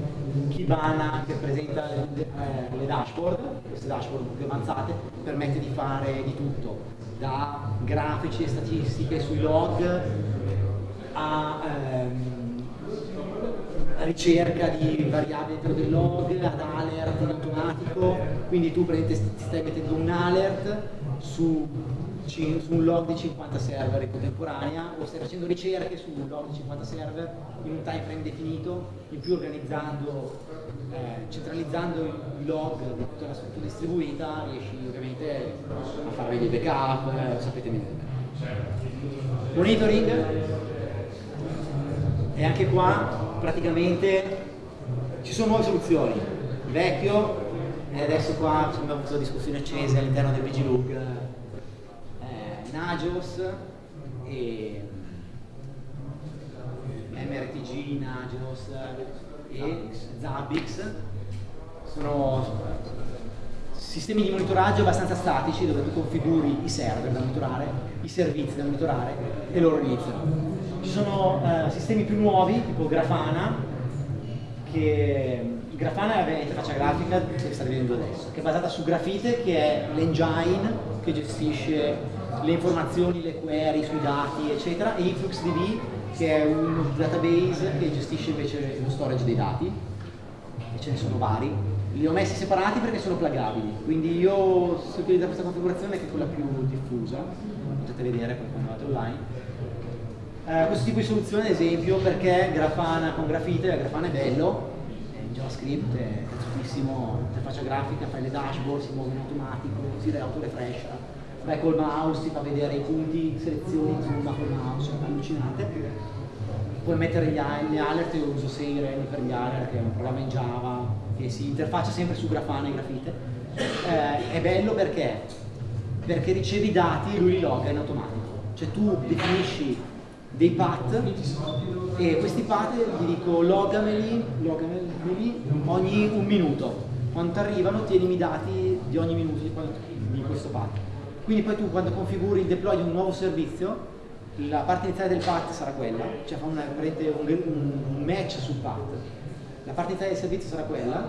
Kibana che presenta le, eh, le dashboard, queste dashboard più avanzate, permette di fare di tutto, da grafici e statistiche sui log a ehm, ricerca di variabili all'interno del log, ad alert in automatico, quindi tu ti stai mettendo un alert su su un log di 50 server in contemporanea o stai facendo ricerche su un log di 50 server in un time frame definito, in più organizzando, eh, centralizzando i log di tutta la struttura distribuita riesci ovviamente a fare dei backup, eh, sapete meglio. Monitoring e anche qua praticamente ci sono nuove soluzioni. Il vecchio e adesso qua abbiamo avuto discussioni accese all'interno del VGLook Nagios e MRTG, Nagios e Zabbix sono sistemi di monitoraggio abbastanza statici dove tu configuri i server da monitorare, i servizi da monitorare e loro iniziano. Ci sono eh, sistemi più nuovi tipo Grafana che Grafana è l'interfaccia grafica che sta vedendo adesso, che è basata su Grafite che è l'engine che gestisce le informazioni, le query sui dati, eccetera, e InfluxDB che è un database che gestisce invece lo storage dei dati, e ce ne sono vari. Li ho messi separati perché sono plugabili, quindi io se utilizzo questa configurazione che è quella più diffusa, potete vedere quando andate online. Eh, questo tipo di soluzione ad esempio perché Grafana con Grafite, Grafana è bello, in JavaScript è cazzutissimo, interfaccia grafica, fai le dashboard, si muove in automatico, si auto-refresha, vai col mouse, ti fa vedere i punti, selezioni, zoom col mouse, è allucinante. Puoi mettere gli, le alert, io uso Seiren per gli alert, che è un programma in Java, che si interfaccia sempre su Grafana e Grafite. Eh, è bello perché? Perché ricevi i dati e lui li logga in automatico. Cioè tu definisci dei path e questi path gli dico logameli, logameli ogni un minuto. Quando arrivano tienimi i dati di ogni minuto di questo path quindi poi tu quando configuri il deploy di un nuovo servizio, la parte iniziale del path sarà quella, cioè fa una, un, un match sul path. La parte iniziale del servizio sarà quella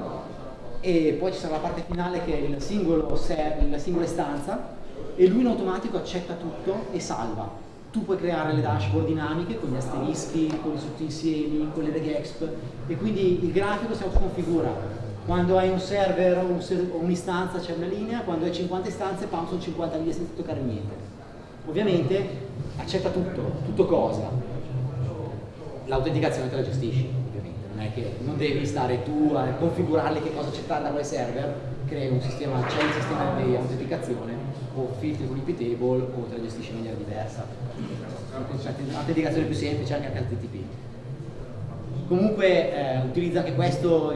e poi ci sarà la parte finale che è singolo la singola istanza e lui in automatico accetta tutto e salva. Tu puoi creare le dashboard dinamiche con gli asterischi, con i sottoinsiemi, con le regexp e quindi il grafico si autoconfigura quando hai un server o un'istanza c'è una linea, quando hai 50 istanze PAM sono 50 linee senza toccare niente. Ovviamente accetta tutto, tutto cosa? L'autenticazione te la gestisci, ovviamente, non è che non devi stare tu a configurarle che cosa accettare da quel server, crei un sistema, c'è un sistema di autenticazione o filtri con IP table o te la gestisci in maniera diversa. L'autenticazione più semplice anche HTTP. Comunque eh, utilizza anche questo,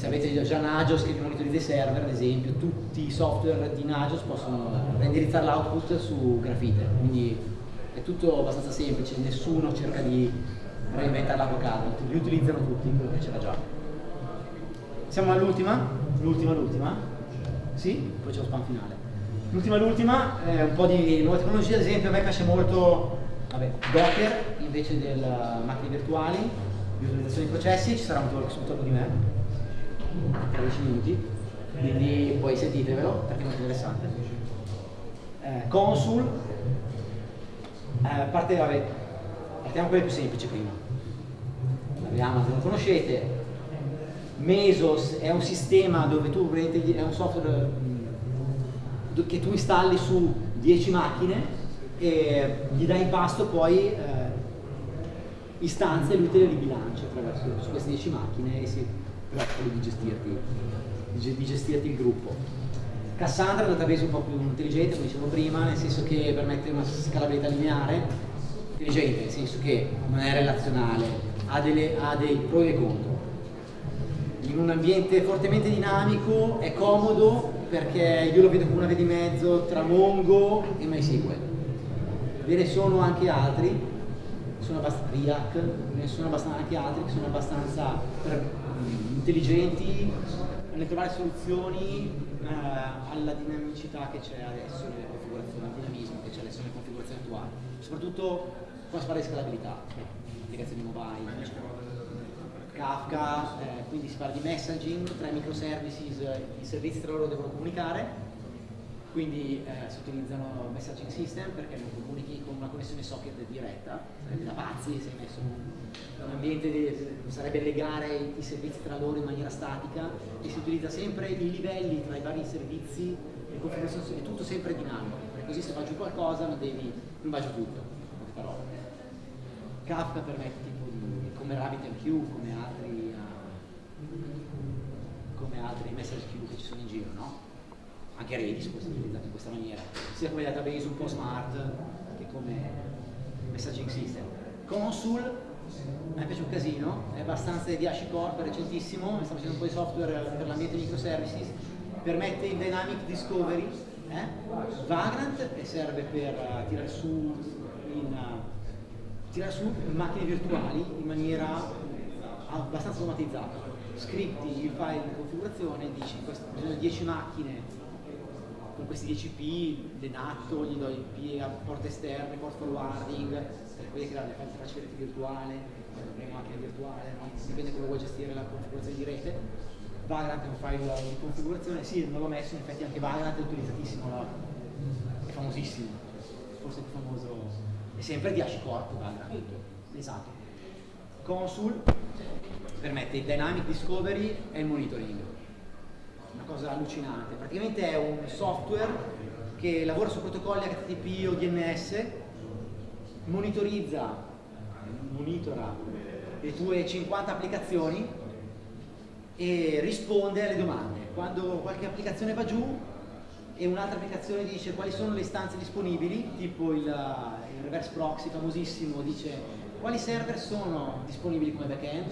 se avete già Nagios che monitorizza i server, ad esempio, tutti i software di Nagios possono renderizzare l'output su Grafite, quindi è tutto abbastanza semplice, nessuno cerca di reinventare l'avocado, li utilizzano tutti quello che c'era già. Siamo all'ultima, l'ultima, l'ultima, sì, poi c'è lo spam finale. L'ultima, l'ultima, eh, un po' di nuove tecnologie, ad esempio a me piace molto vabbè, Docker invece delle macchine virtuali, visualizzazione dei processi, ci sarà un talk sul talk di me, tra 10 minuti, quindi poi sentitevelo perché è molto interessante. Eh, Consul, eh, parte, vabbè, partiamo con quelle più semplici prima. Abbiamo, se lo conoscete, Mesos è un sistema dove tu è un software mm, che tu installi su 10 macchine e gli dai in pasto poi eh, istanze e lui te le ribilancia attraverso su queste 10 macchine e si preoccupa di gestirti, di gestirti il gruppo. Cassandra è un database un po' più intelligente, come dicevo prima, nel senso che permette una scalabilità lineare, intelligente nel senso che non è relazionale, ha, delle, ha dei pro e contro. In un ambiente fortemente dinamico è comodo perché io lo vedo come una via di mezzo tra Mongo e MySQL ve ne sono anche altri, sono abbastanza, RIAC, ne sono abbastanza, anche altri che sono abbastanza per, intelligenti nel trovare soluzioni eh, alla dinamicità che c'è adesso nelle configurazioni, al dinamismo che c'è adesso nelle configurazioni attuali, soprattutto quando si parla di scalabilità, applicazioni mobile, eccetera. Kafka, eh, quindi si parla di messaging tra i microservices, i servizi tra loro devono comunicare quindi eh, si utilizzano messaging system perché non comunichi con una connessione socket diretta, sarebbe da pazzi se hai messo un, un ambiente, di, sarebbe legare i, servizi tra loro in maniera statica e si utilizza sempre i livelli tra i vari servizi, configurazioni, è tutto sempre dinamico, perché così se va giù qualcosa non, devi, non va giù tutto, parole. Kafka permette tipo di, come RabbitMQ, come altri, uh, come altri message queue che ci sono in giro, no? anche Redis può essere utilizzato in questa maniera, sia come database un po' smart che come messaging system. Consul, me piace un casino, è abbastanza di HashiCorp, è recentissimo, sta facendo un po' di software per l'ambiente microservices, permette il dynamic discovery, eh? Vagrant che serve per uh, tirare su in, uh, tirare su macchine virtuali in maniera abbastanza automatizzata. Scripti il file di configurazione, dici bisogna 10 macchine con questi 10 P, denatto, gli do i P a porte esterne, port forwarding, per poi creare le facile rete virtuale, avremo anche virtuale, no? dipende come vuoi gestire la configurazione di rete. Vagrant è un file di configurazione, sì, non l'ho messo, in effetti anche Vagrant è utilizzatissimo, no? è famosissimo, forse più famoso, è sempre di HashiCorp Vagrant, esatto. Consul permette il dynamic discovery e il monitoring una cosa allucinante. Praticamente è un software che lavora su protocolli HTTP o DNS, monitorizza, monitora le tue 50 applicazioni e risponde alle domande. Quando qualche applicazione va giù e un'altra applicazione dice quali sono le istanze disponibili, tipo il, il reverse proxy famosissimo dice quali server sono disponibili come backend,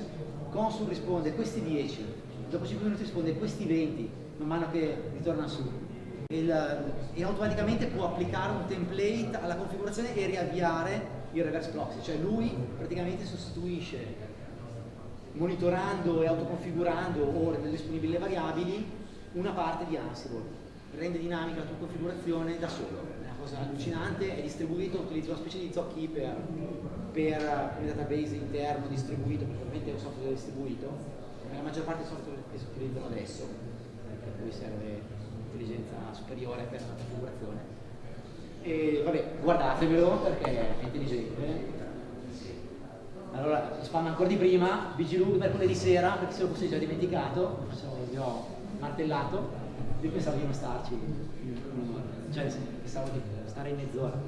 Consul risponde questi 10, dopo 5 minuti risponde questi 20, man mano che ritorna su. Il, e automaticamente può applicare un template alla configurazione e riavviare il reverse proxy, cioè lui praticamente sostituisce monitorando e autoconfigurando o rendendo disponibili le variabili una parte di Ansible, rende dinamica la tua configurazione da solo, è una cosa allucinante, è distribuito, utilizza una specie di zocchi per, per un database interno distribuito, perché ovviamente è un software distribuito, la maggior parte dei software che si utilizzano adesso, per cui serve intelligenza superiore per la configurazione. E vabbè, guardatevelo perché è intelligente. Allora, spam ancora di prima, BGLUG mercoledì sera, perché se lo fosse già dimenticato, vi ho martellato, io pensavo di non starci, cioè pensavo di stare in mezz'ora.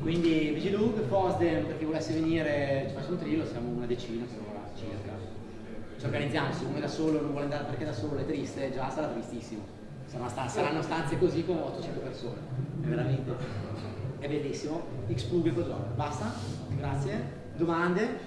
Quindi BGLUG, FOSDEM, per chi volesse venire, ci faccio un trillo, siamo una decina per ora circa ci organizziamo, è da solo non vuole andare perché da solo è triste, già sarà tristissimo. Sta saranno stanze così con 800 persone, è veramente, è bellissimo. X pubblico zona, basta, grazie. Domande?